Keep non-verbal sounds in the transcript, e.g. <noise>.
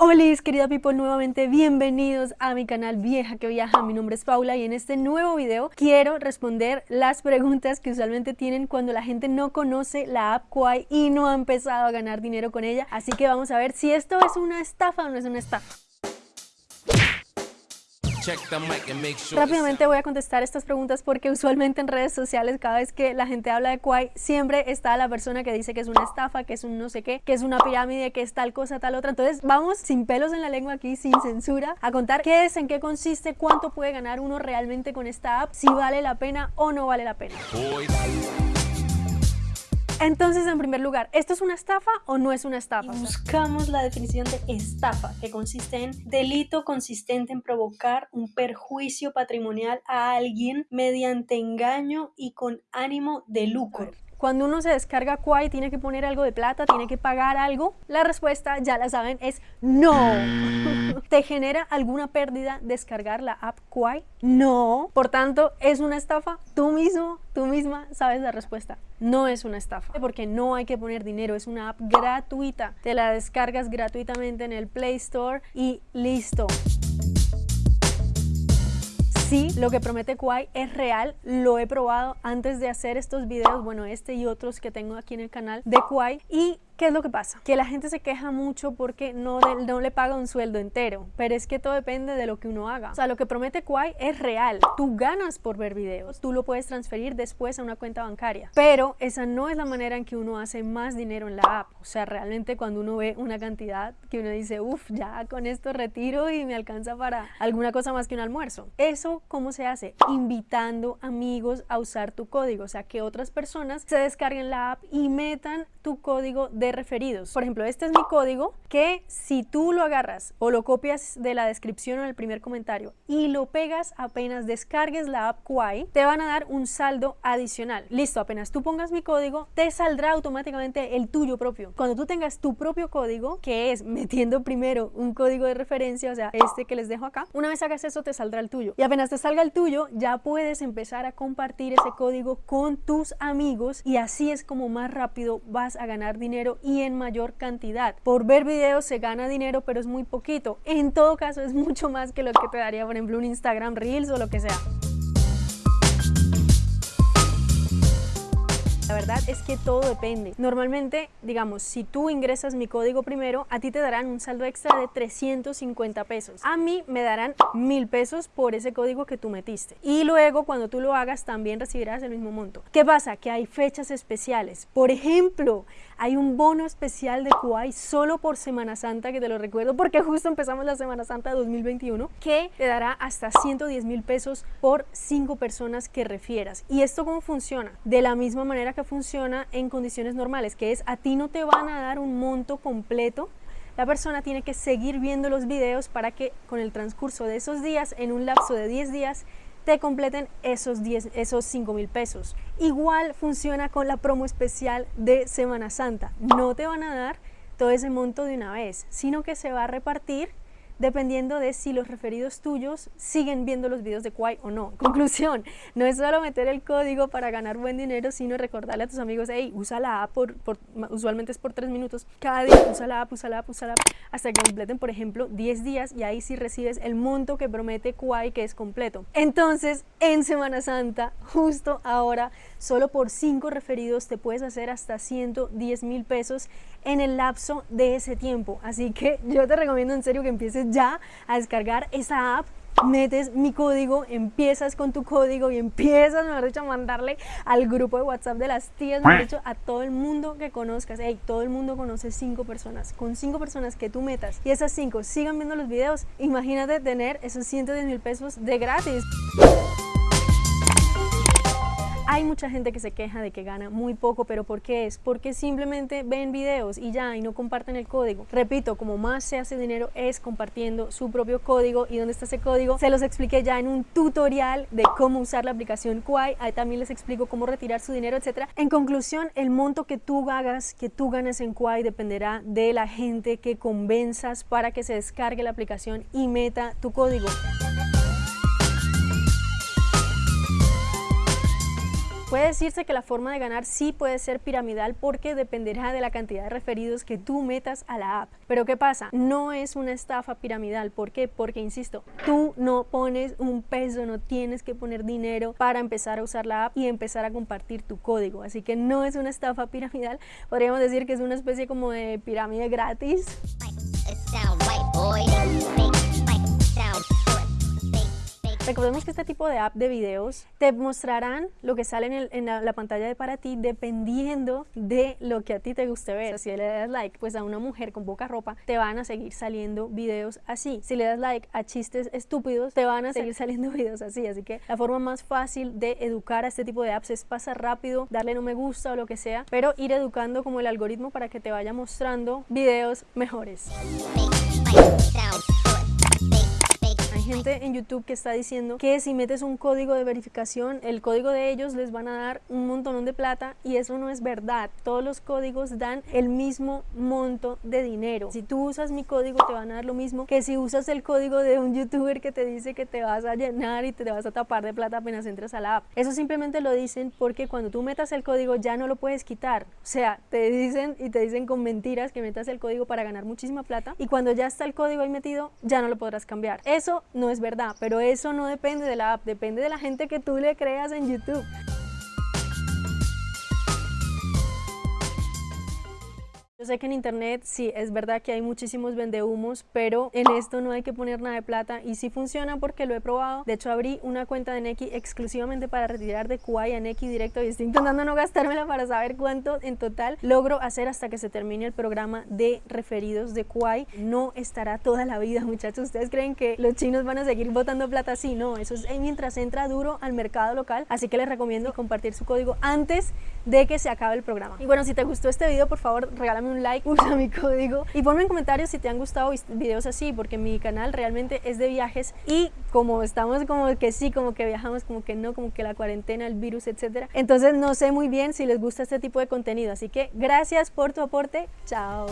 Hola querida people, nuevamente bienvenidos a mi canal Vieja que Viaja, mi nombre es Paula y en este nuevo video quiero responder las preguntas que usualmente tienen cuando la gente no conoce la app Kwai y no ha empezado a ganar dinero con ella, así que vamos a ver si esto es una estafa o no es una estafa. Rápidamente voy a contestar estas preguntas porque usualmente en redes sociales cada vez que la gente habla de Kwai siempre está la persona que dice que es una estafa, que es un no sé qué, que es una pirámide, que es tal cosa, tal otra. Entonces vamos sin pelos en la lengua aquí, sin censura, a contar qué es, en qué consiste, cuánto puede ganar uno realmente con esta app, si vale la pena o no vale la pena. Entonces, en primer lugar, ¿esto es una estafa o no es una estafa? buscamos la definición de estafa, que consiste en delito consistente en provocar un perjuicio patrimonial a alguien mediante engaño y con ánimo de lucro. Cuando uno se descarga Kwai, tiene que poner algo de plata, tiene que pagar algo. La respuesta, ya la saben, es no. <laughs> ¿Te genera alguna pérdida descargar la app Kwai? No. Por tanto, ¿es una estafa? Tú mismo, tú misma sabes la respuesta. No es una estafa, porque no hay que poner dinero, es una app gratuita. Te la descargas gratuitamente en el Play Store y listo sí, lo que promete Kwai es real, lo he probado antes de hacer estos videos, bueno, este y otros que tengo aquí en el canal de Kwai y ¿Qué es lo que pasa? Que la gente se queja mucho porque no, no le paga un sueldo entero, pero es que todo depende de lo que uno haga. O sea, lo que promete Kwai es real. Tú ganas por ver videos, tú lo puedes transferir después a una cuenta bancaria, pero esa no es la manera en que uno hace más dinero en la app. O sea, realmente cuando uno ve una cantidad que uno dice, uff, ya con esto retiro y me alcanza para alguna cosa más que un almuerzo. Eso, ¿cómo se hace? Invitando amigos a usar tu código, o sea, que otras personas se descarguen la app y metan tu código de referidos. Por ejemplo, este es mi código que si tú lo agarras o lo copias de la descripción o el primer comentario y lo pegas apenas descargues la app Kwai, te van a dar un saldo adicional. Listo, apenas tú pongas mi código, te saldrá automáticamente el tuyo propio. Cuando tú tengas tu propio código, que es metiendo primero un código de referencia, o sea, este que les dejo acá, una vez hagas eso te saldrá el tuyo. Y apenas te salga el tuyo, ya puedes empezar a compartir ese código con tus amigos y así es como más rápido vas a ganar dinero y en mayor cantidad. Por ver videos se gana dinero, pero es muy poquito. En todo caso es mucho más que lo que te daría, por ejemplo, un Instagram Reels o lo que sea. La verdad es que todo depende. Normalmente, digamos, si tú ingresas mi código primero, a ti te darán un saldo extra de 350 pesos. A mí me darán mil pesos por ese código que tú metiste. Y luego, cuando tú lo hagas, también recibirás el mismo monto. ¿Qué pasa? Que hay fechas especiales. Por ejemplo, hay un bono especial de Kuwait solo por Semana Santa, que te lo recuerdo porque justo empezamos la Semana Santa 2021, que te dará hasta 110 mil pesos por 5 personas que refieras. ¿Y esto cómo funciona? De la misma manera que funciona en condiciones normales, que es a ti no te van a dar un monto completo la persona tiene que seguir viendo los videos para que con el transcurso de esos días, en un lapso de 10 días, te completen esos, 10, esos 5 mil pesos. Igual funciona con la promo especial de Semana Santa. No te van a dar todo ese monto de una vez, sino que se va a repartir dependiendo de si los referidos tuyos siguen viendo los videos de Kwai o no. Conclusión, no es solo meter el código para ganar buen dinero, sino recordarle a tus amigos, hey, usa la app, por, usualmente es por tres minutos, cada día usa la app, usa la app, usa la app, hasta que completen, por ejemplo, 10 días y ahí sí recibes el monto que promete Kwai que es completo. Entonces, en Semana Santa, justo ahora, solo por 5 referidos te puedes hacer hasta 110 mil pesos en el lapso de ese tiempo. Así que yo te recomiendo en serio que empieces ya a descargar esa app metes mi código, empiezas con tu código y empiezas, mejor dicho, a mandarle al grupo de WhatsApp de las tías, mejor dicho, a todo el mundo que conozcas. Hey, todo el mundo conoce cinco personas. Con cinco personas que tú metas y esas cinco sigan viendo los videos, imagínate tener esos 110 mil pesos de gratis. Hay mucha gente que se queja de que gana muy poco, pero ¿por qué es? Porque simplemente ven videos y ya, y no comparten el código. Repito, como más se hace dinero es compartiendo su propio código. ¿Y dónde está ese código? Se los expliqué ya en un tutorial de cómo usar la aplicación Kwai. Ahí también les explico cómo retirar su dinero, etcétera. En conclusión, el monto que tú hagas, que tú ganes en Kwai dependerá de la gente que convenzas para que se descargue la aplicación y meta tu código. Puede decirse que la forma de ganar sí puede ser piramidal porque dependerá de la cantidad de referidos que tú metas a la app. Pero ¿qué pasa? No es una estafa piramidal. ¿Por qué? Porque, insisto, tú no pones un peso, no tienes que poner dinero para empezar a usar la app y empezar a compartir tu código. Así que no es una estafa piramidal. Podríamos decir que es una especie como de pirámide gratis. Recordemos que este tipo de app de videos te mostrarán lo que sale en, la, pantalla de para ti dependiendo de lo que a ti te guste ver. si le das like pues a una mujer con poca ropa, te van a seguir saliendo videos así. Si le das like a chistes estúpidos, te van a seguir saliendo <laughs> videos así. Así que la forma más fácil de educar a este tipo de apps es pasar rápido, darle no me gusta o lo que sea, pero ir educando como el algoritmo para que te vaya mostrando videos mejores gente en YouTube que está diciendo que si metes un código de verificación, el código de ellos les van a dar un montón de plata y eso no es verdad. Todos los códigos dan el mismo monto de dinero. Si tú usas mi código te van a dar lo mismo que si usas el código de un youtuber que te dice que te vas a llenar y te vas a tapar de plata apenas entres a la app. Eso simplemente lo dicen porque cuando tú metas el código ya no lo puedes quitar. O sea, te dicen y te dicen con mentiras que metas el código para ganar muchísima plata y cuando ya está el código ahí metido ya no lo podrás cambiar. Eso no es verdad, pero eso no depende de la app, depende de la gente que tú le creas en YouTube. Sé que en internet sí, es verdad que hay muchísimos vendehumos, pero en esto no hay que poner nada de plata y sí funciona porque lo he probado. De hecho, abrí una cuenta de Neki exclusivamente para retirar de Kuai a Neki directo y estoy intentando no gastármela para saber cuánto en total logro hacer hasta que se termine el programa de referidos de Kuai. No estará toda la vida, muchachos. ¿Ustedes creen que los chinos van a seguir botando plata así? No, eso es mientras entra duro al mercado local. Así que les recomiendo compartir su código antes de que se acabe el programa. Y bueno, si te gustó este video, por favor, regálame un like, <laughs> usa mi código y ponme en comentarios si te han gustado videos así, porque mi canal realmente es de viajes y como estamos como que sí, como que viajamos, como que no, como que la cuarentena, el virus, etcétera. Entonces no sé muy bien si les gusta este tipo de contenido, así que gracias por tu aporte, chao.